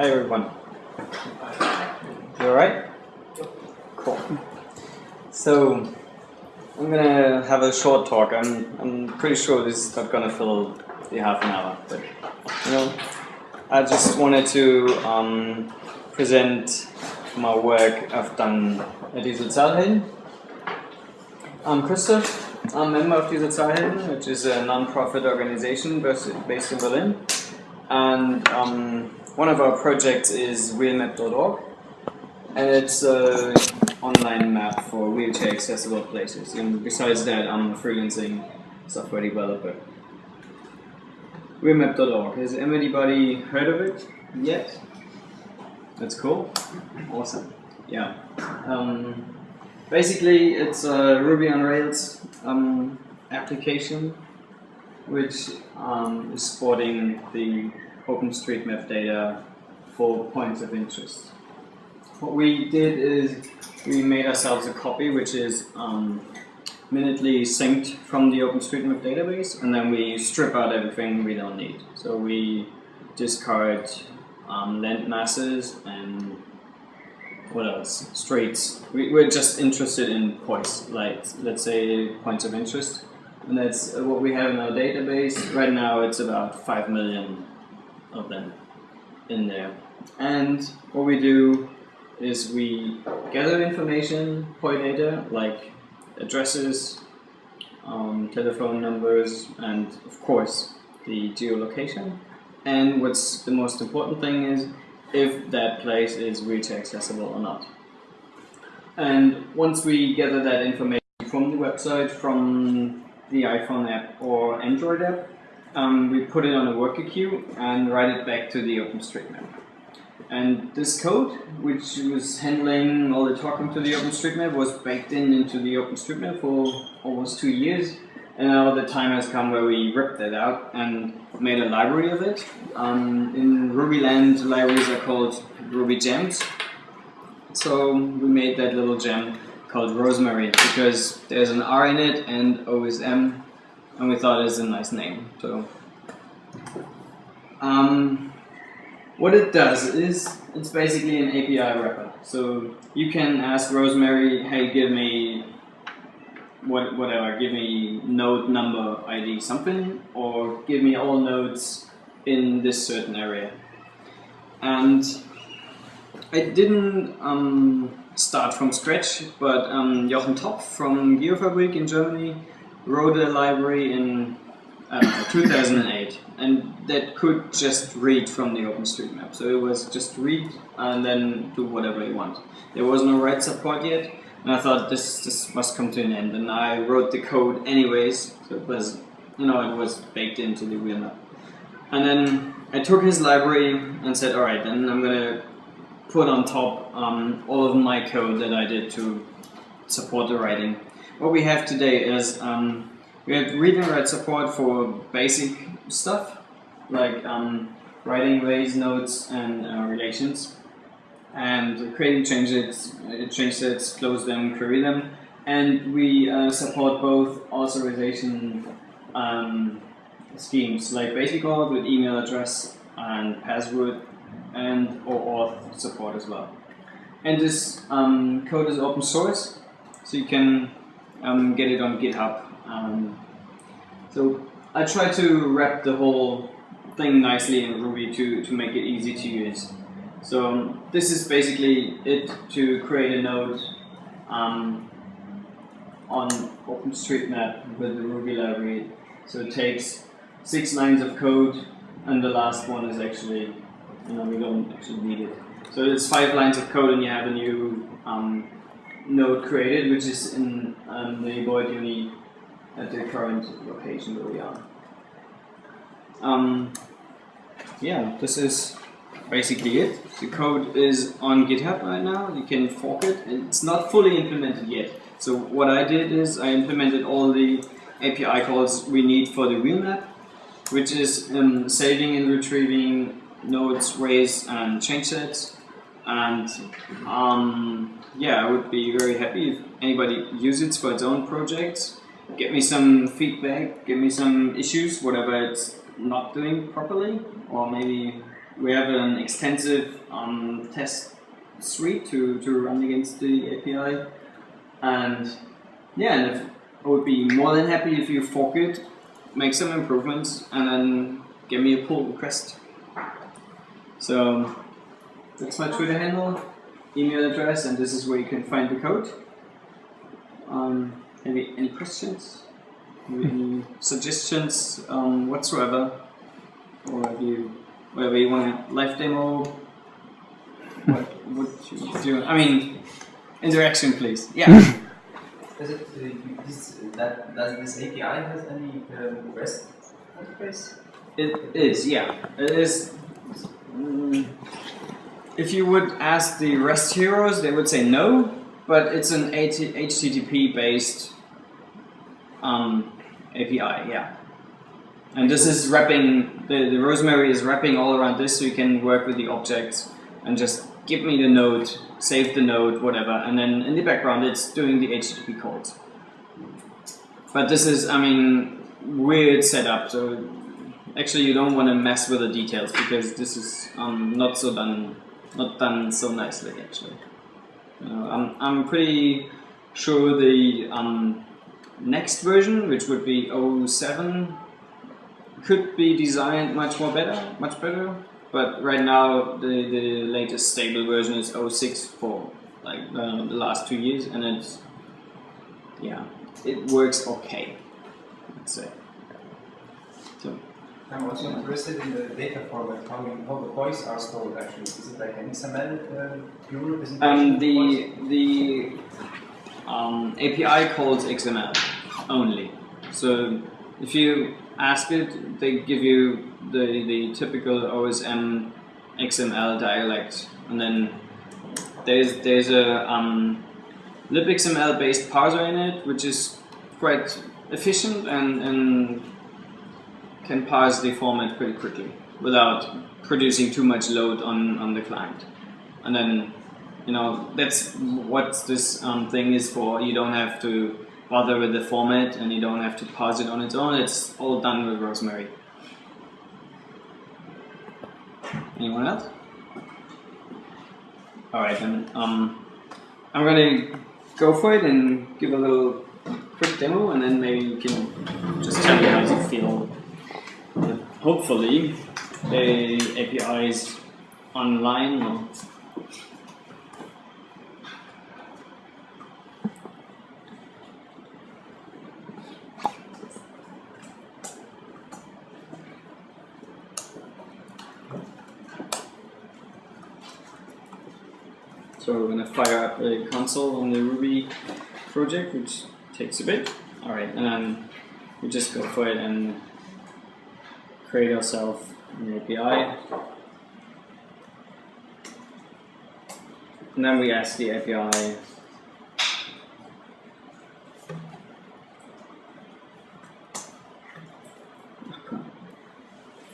Hi everyone. You alright? Cool. So I'm gonna have a short talk. I'm I'm pretty sure this is not gonna fill the half an hour, but you know, I just wanted to um, present my work I've done at Die Sozialhelden. I'm Christoph. I'm a member of Die Sozialhelden, which is a non-profit organization based in Berlin. And um, one of our projects is wheelmap.org. And it's an online map for wheelchair accessible places. And besides that, I'm a freelancing software developer. Wheelmap.org. Has anybody heard of it yet? That's cool. Awesome. Yeah. Um, basically, it's a Ruby on Rails um, application which um, is supporting the OpenStreetMap data for points of interest. What we did is we made ourselves a copy which is um, minutely synced from the OpenStreetMap database and then we strip out everything we don't need. So we discard um, land masses and what else? Streets. We, we're just interested in points, like let's say points of interest. And that's what we have in our database. Right now it's about 5 million of them in there. And what we do is we gather information, point data, like addresses, um, telephone numbers, and of course the geolocation. And what's the most important thing is if that place is wheelchair accessible or not. And once we gather that information from the website, from the iPhone app or Android app, um, we put it on a worker queue and write it back to the OpenStreetMap. And this code, which was handling all the talking to the OpenStreetMap, was baked in into the OpenStreetMap for almost two years. And now the time has come where we ripped that out and made a library of it. Um, in Rubyland, libraries are called Ruby gems. So we made that little gem called Rosemary because there's an R in it and OSM and we thought it was a nice name. So, um, what it does is it's basically an API wrapper. So you can ask Rosemary, hey, give me what, whatever, give me node number ID something, or give me all nodes in this certain area. And I didn't um, start from scratch, but um, Jochen Topf from Geofabrik in Germany wrote a library in uh, 2008 and that could just read from the OpenStreetMap. So it was just read and then do whatever you want. There was no write support yet and I thought this, this must come to an end and I wrote the code anyways so it was, you know, it was baked into the wheelmap. And then I took his library and said, alright, then I'm gonna put on top um, all of my code that I did to support the writing what we have today is um, we have read and write support for basic stuff like um, writing ways, nodes, and uh, relations, and creating changes, uh, change sets, close them, query them, and we uh, support both authorization um, schemes like basic auth with email address and password, and OAuth support as well. And this um, code is open source, so you can um, get it on GitHub. Um, so I try to wrap the whole thing nicely in Ruby to, to make it easy to use. So this is basically it to create a node um, on OpenStreetMap with the Ruby library. So it takes six lines of code and the last one is actually, you know, we don't actually need it. So it's five lines of code and you have a new um, node created, which is in um, the Beuth Uni at the current location where we are. Um, yeah, this is basically it. The code is on GitHub right now. You can fork it. And it's not fully implemented yet. So what I did is I implemented all the API calls we need for the wheelmap, which is um, saving and retrieving nodes, ways, and change sets, and um, yeah, I would be very happy if anybody uses it for its own projects. Get me some feedback, give me some issues, whatever it's not doing properly, or maybe we have an extensive um, test suite to, to run against the API. And yeah, and if, I would be more than happy if you fork it, make some improvements, and then give me a pull request. So that's my Twitter handle, email address, and this is where you can find the code. Um, maybe any questions? Any suggestions um, whatsoever? Or have you, whatever you want a live demo? What would you do? I mean, interaction, please. Yeah. Does it, uh, this, that, does this API has any um, REST interface? It is, yeah. It is. mm, if you would ask the REST heroes, they would say no, but it's an HTTP based um, API, yeah. And this is wrapping, the, the Rosemary is wrapping all around this so you can work with the objects and just give me the node, save the node, whatever, and then in the background it's doing the HTTP calls. But this is, I mean, weird setup, so actually you don't want to mess with the details because this is um, not so done, not done so nicely actually. Know, I'm, I'm pretty sure the um, next version, which would be 07, could be designed much more better, much better. But right now, the, the latest stable version is 06 for like uh, the last two years, and it's yeah, it works okay. Let's say. So I'm also interested in the data format, how, we, how the voice are stored actually. Is it like an XML uh, pure representation? um, the the um, API calls XML only. So if you ask it, they give you the, the typical OSM XML dialect, and then there's there's a um, libxml based parser in it, which is quite efficient and, and can parse the format pretty quickly without producing too much load on, on the client. And then, you know, that's what this um, thing is for. You don't have to bother with the format and you don't have to parse it on its own. It's all done with Rosemary. Anyone else? Alright, then um, I'm gonna go for it and give a little quick demo and then maybe you can just tell me how you feel. Hopefully, the API is online. So we're gonna fire up the console on the Ruby project, which takes a bit. All right, and then we just go for it and create yourself an API. And then we ask the API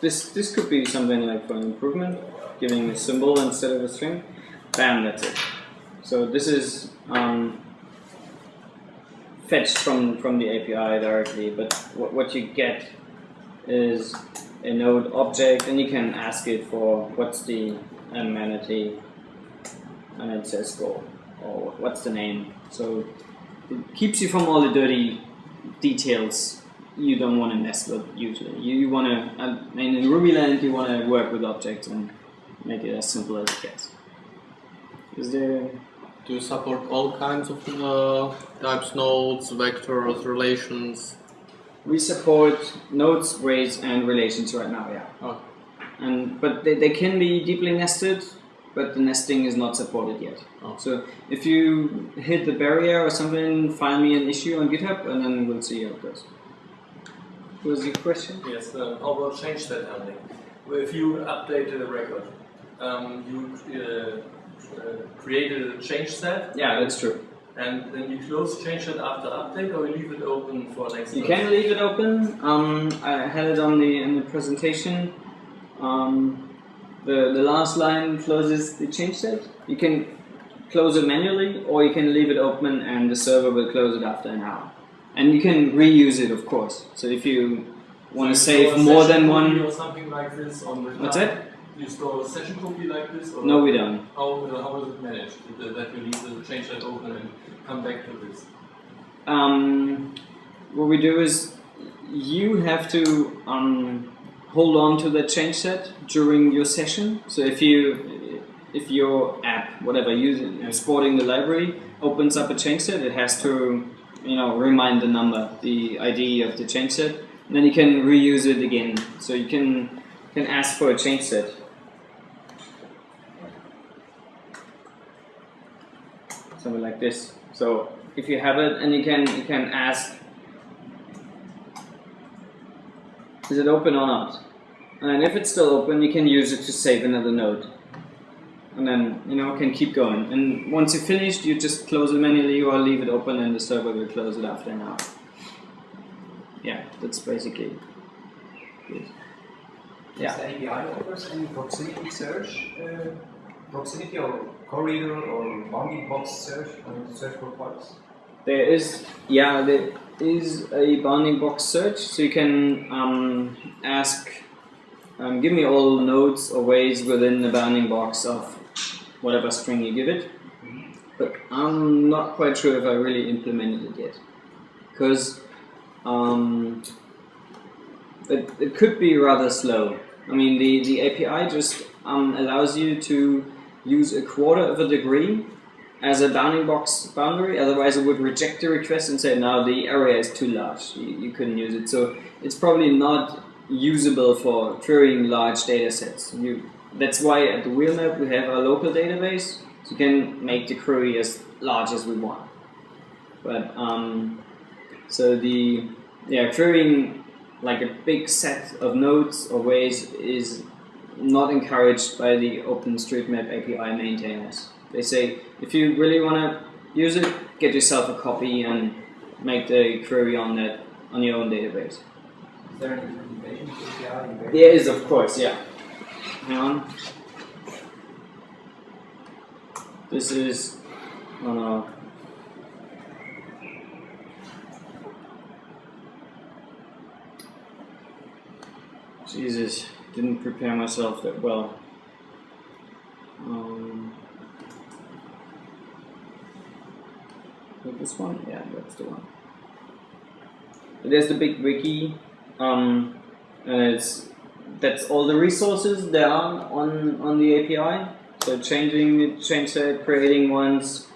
This this could be something like for an improvement, giving a symbol instead of a string. Bam, that's it. So this is um, fetched from, from the API directly, but what, what you get is a node object, and you can ask it for what's the amenity, and it says go, or what's the name. So it keeps you from all the dirty details you don't want to mess with usually. You, you want to, I mean, in Rubyland, you want to work with objects and make it as simple as it gets. Is there Do you support all kinds of uh, types, nodes, vectors, relations? We support nodes, ways, and relations right now, yeah. Oh. And but they, they can be deeply nested, but the nesting is not supported yet. Oh. So if you hit the barrier or something, find me an issue on GitHub, and then we'll see how it goes. What was your question? Yes, um, how about change set handling? Well, If you update a record, um, you uh, uh, created a change set Yeah, that's true. And then you close change set after update or you leave it open for next You can leave it open. Um, I had it on the in the presentation. Um, the the last line closes the change set. You can close it manually, or you can leave it open, and the server will close it after an hour. And you can reuse it, of course. So if you want to So save more than one, or something like this on the what's cloud. You store a session copy like this? No, we don't. How, uh, how is it managed? That you leave the change set open and come back to this? Um, what we do is you have to um, hold on to the change set during your session. So if you if your app, whatever, using exporting the library, opens up a change set, it has to you know remind the number, the ID of the change set, and then you can reuse it again. So you can can ask for a change set. Something like this. So if you have it, and you can you can ask, is it open or not? And if it's still open, you can use it to save another node. And then, you know, can keep going. And once you're finished, you just close it manually or leave it open and the server will close it after an hour. Yeah, that's basically it. Yeah. Does the API offers any proximity search, uh, proximity or corridor or bounding box search you search for parts? There is, yeah, there is a bounding box search, so you can um, ask, um, give me all nodes or ways within the bounding box of whatever string you give it. But I'm not quite sure if I really implemented it yet, because um, it, it could be rather slow. I mean, the, the API just um, allows you to use a quarter of a degree as a bounding box boundary, otherwise it would reject the request and say, no, the area is too large, you, you couldn't use it. So it's probably not usable for querying large data sets. You, that's why at the wheel map we have our local database, so you can make the query as large as we want. But, um, so the, yeah, querying like a big set of nodes or ways is not encouraged by the OpenStreetMap API maintainers. They say if you really want to use it, get yourself a copy and make the query on that on your own database. Is there any implementation of API? there? There is, of course, yeah. Hang on. This is, oh no. Jesus, didn't prepare myself that well. Um, this one? Yeah, that's the one. There's the big wiki. Um, and it's that's all the resources there are on on the API. So changing change set, creating ones,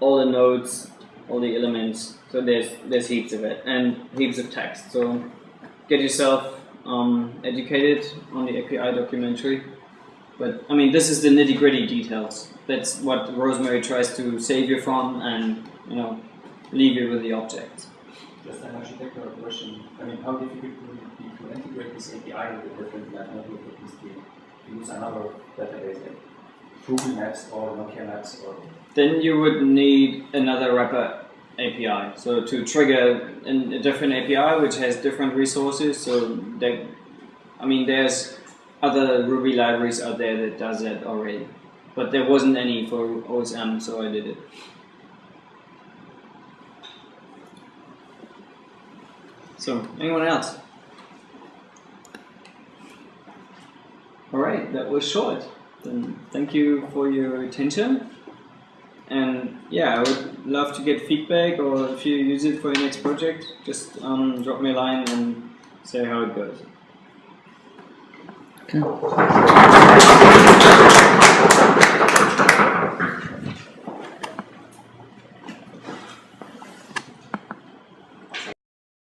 all the nodes, all the elements. So there's there's heaps of it and heaps of text. So get yourself um, educated on the API documentary. But I mean, this is the nitty gritty details. That's what Rosemary tries to save you from, and you know, leave you with the object. Just an architectural question. I mean, how difficult would it be to integrate this API with a different like, network at least to use another database like Google Maps or Nokia Maps or Then you would need another wrapper API. So to trigger a different API which has different resources. So I mean, there's other Ruby libraries out there that does that already, but there wasn't any for OSM, so I did it. So, anyone else? Alright, that was short. Then thank you for your attention. And yeah, I would love to get feedback or if you use it for your next project, just um, drop me a line and say how it goes. Okay.